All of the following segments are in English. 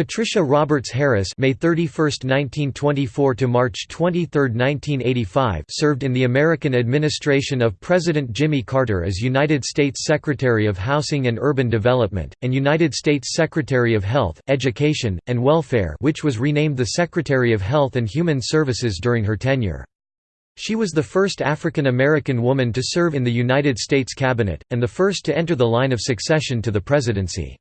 Patricia Roberts Harris May 31, 1924 to March 23, 1985 served in the American administration of President Jimmy Carter as United States Secretary of Housing and Urban Development, and United States Secretary of Health, Education, and Welfare which was renamed the Secretary of Health and Human Services during her tenure. She was the first African American woman to serve in the United States Cabinet, and the first to enter the line of succession to the presidency.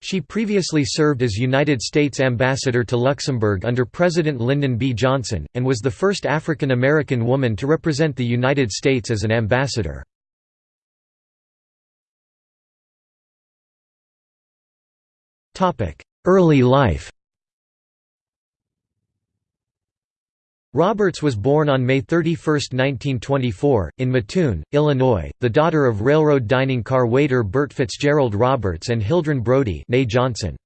She previously served as United States Ambassador to Luxembourg under President Lyndon B. Johnson, and was the first African American woman to represent the United States as an ambassador. Early life Roberts was born on May 31, 1924, in Mattoon, Illinois, the daughter of railroad dining car waiter Bert Fitzgerald Roberts and Hildren Brodie Johnson.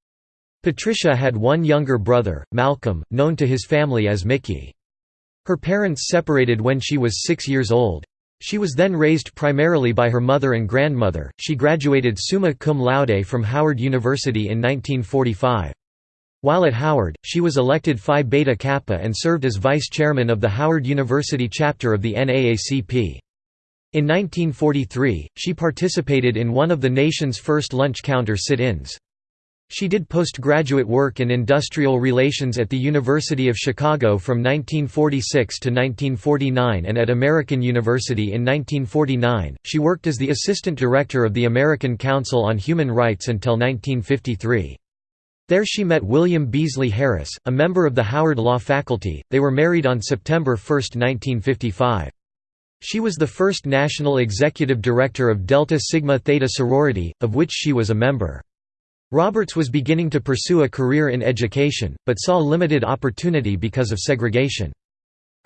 Patricia had one younger brother, Malcolm, known to his family as Mickey. Her parents separated when she was six years old. She was then raised primarily by her mother and grandmother. She graduated summa cum laude from Howard University in 1945. While at Howard, she was elected Phi Beta Kappa and served as vice chairman of the Howard University chapter of the NAACP. In 1943, she participated in one of the nation's first lunch counter sit-ins. She did postgraduate work in industrial relations at the University of Chicago from 1946 to 1949 and at American University in 1949. She worked as the assistant director of the American Council on Human Rights until 1953. There she met William Beasley Harris, a member of the Howard Law faculty. They were married on September 1, 1955. She was the first national executive director of Delta Sigma Theta sorority, of which she was a member. Roberts was beginning to pursue a career in education, but saw limited opportunity because of segregation.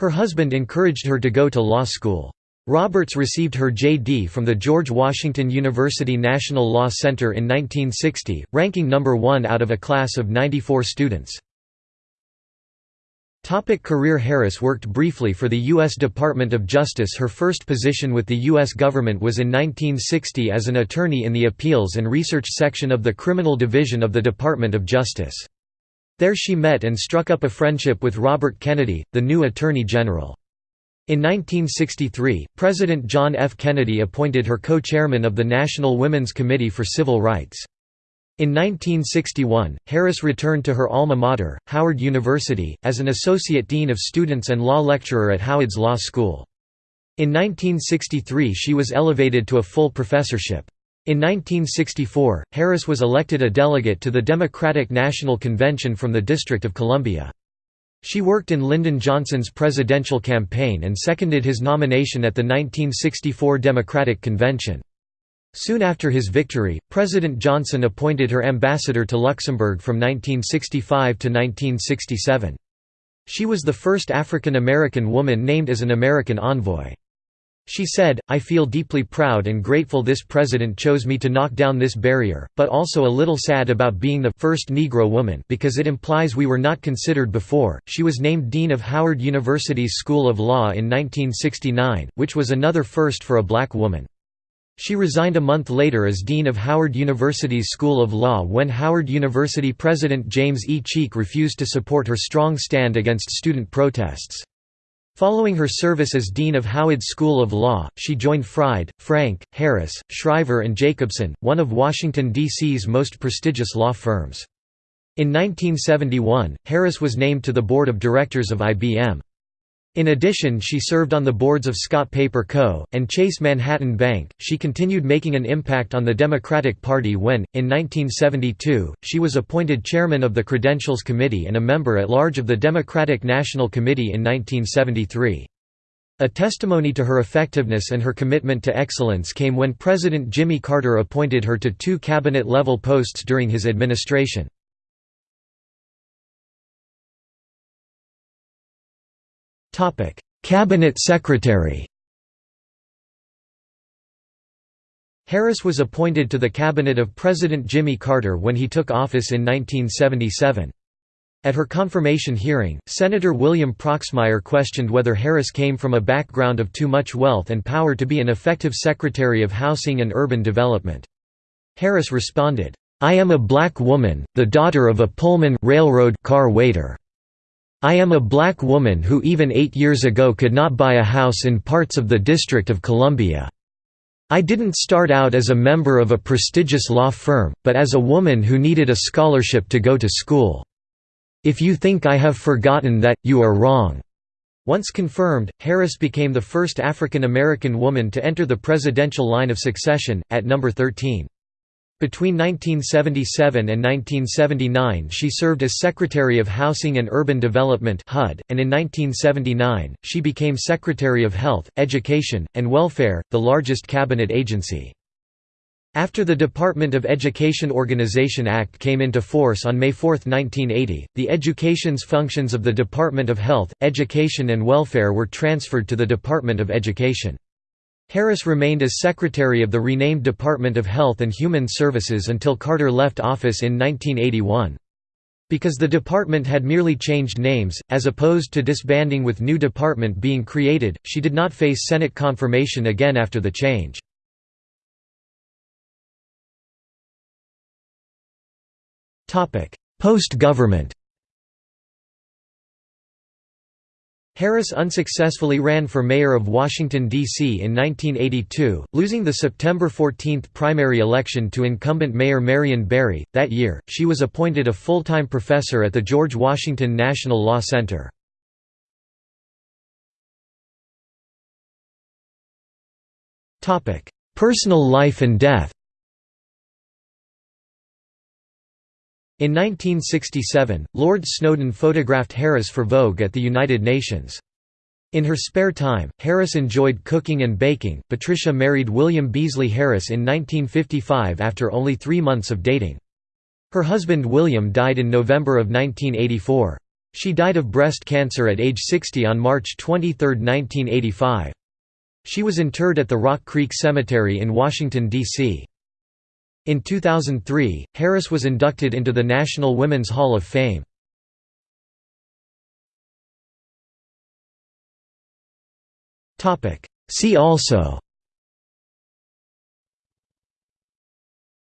Her husband encouraged her to go to law school. Roberts received her J.D. from the George Washington University National Law Center in 1960, ranking number one out of a class of 94 students. Topic career Harris worked briefly for the U.S. Department of Justice Her first position with the U.S. government was in 1960 as an attorney in the Appeals and Research Section of the Criminal Division of the Department of Justice. There she met and struck up a friendship with Robert Kennedy, the new Attorney General. In 1963, President John F. Kennedy appointed her co-chairman of the National Women's Committee for Civil Rights. In 1961, Harris returned to her alma mater, Howard University, as an associate dean of students and law lecturer at Howard's Law School. In 1963 she was elevated to a full professorship. In 1964, Harris was elected a delegate to the Democratic National Convention from the District of Columbia. She worked in Lyndon Johnson's presidential campaign and seconded his nomination at the 1964 Democratic Convention. Soon after his victory, President Johnson appointed her ambassador to Luxembourg from 1965 to 1967. She was the first African American woman named as an American envoy. She said, I feel deeply proud and grateful this president chose me to knock down this barrier, but also a little sad about being the first Negro woman because it implies we were not considered before. She was named Dean of Howard University's School of Law in 1969, which was another first for a black woman. She resigned a month later as Dean of Howard University's School of Law when Howard University President James E. Cheek refused to support her strong stand against student protests. Following her service as Dean of Howard School of Law, she joined Fried, Frank, Harris, Shriver and Jacobson, one of Washington, D.C.'s most prestigious law firms. In 1971, Harris was named to the board of directors of IBM. In addition, she served on the boards of Scott Paper Co. and Chase Manhattan Bank. She continued making an impact on the Democratic Party when, in 1972, she was appointed chairman of the Credentials Committee and a member at large of the Democratic National Committee in 1973. A testimony to her effectiveness and her commitment to excellence came when President Jimmy Carter appointed her to two cabinet level posts during his administration. Topic: Cabinet Secretary. Harris was appointed to the cabinet of President Jimmy Carter when he took office in 1977. At her confirmation hearing, Senator William Proxmire questioned whether Harris came from a background of too much wealth and power to be an effective Secretary of Housing and Urban Development. Harris responded, I am a black woman, the daughter of a Pullman railroad car waiter. I am a black woman who even eight years ago could not buy a house in parts of the District of Columbia. I didn't start out as a member of a prestigious law firm, but as a woman who needed a scholarship to go to school. If you think I have forgotten that, you are wrong." Once confirmed, Harris became the first African American woman to enter the presidential line of succession, at number 13. Between 1977 and 1979 she served as Secretary of Housing and Urban Development HUD, and in 1979, she became Secretary of Health, Education, and Welfare, the largest cabinet agency. After the Department of Education Organization Act came into force on May 4, 1980, the education's functions of the Department of Health, Education and Welfare were transferred to the Department of Education. Harris remained as Secretary of the renamed Department of Health and Human Services until Carter left office in 1981. Because the department had merely changed names, as opposed to disbanding with new department being created, she did not face Senate confirmation again after the change. Post-government Harris unsuccessfully ran for mayor of Washington, D.C. in 1982, losing the September 14 primary election to incumbent Mayor Marion Barry. That year, she was appointed a full-time professor at the George Washington National Law Center. Personal life and death In 1967, Lord Snowdon photographed Harris for Vogue at the United Nations. In her spare time, Harris enjoyed cooking and baking. Patricia married William Beasley Harris in 1955 after only three months of dating. Her husband William died in November of 1984. She died of breast cancer at age 60 on March 23, 1985. She was interred at the Rock Creek Cemetery in Washington, D.C. In 2003, Harris was inducted into the National Women's Hall of Fame. See also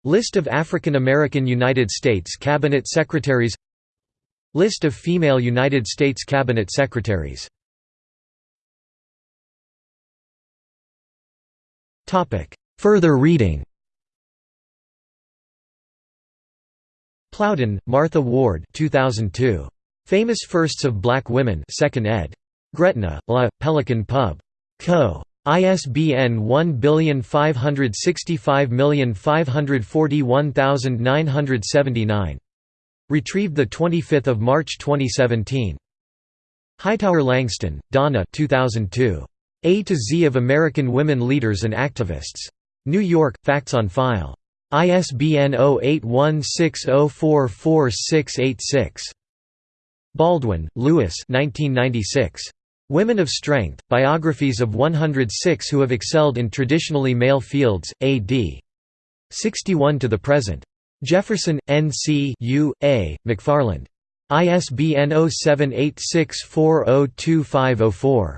List of African American United States Cabinet Secretaries List of female United States Cabinet Secretaries Further reading Plowden, Martha Ward 2002. Famous Firsts of Black Women 2nd ed. Gretna, La, Pelican Pub. Co. ISBN 1565541979. Retrieved 25 March 2017. Hightower Langston, Donna 2002. A to Z of American Women Leaders and Activists. New York, Facts on File. ISBN 0816044686. Baldwin, Lewis 1996. Women of Strength, Biographies of 106 Who Have Excelled in Traditionally Male Fields, A.D. 61 to the present. Jefferson, N.C. U. A., McFarland. ISBN 0786402504.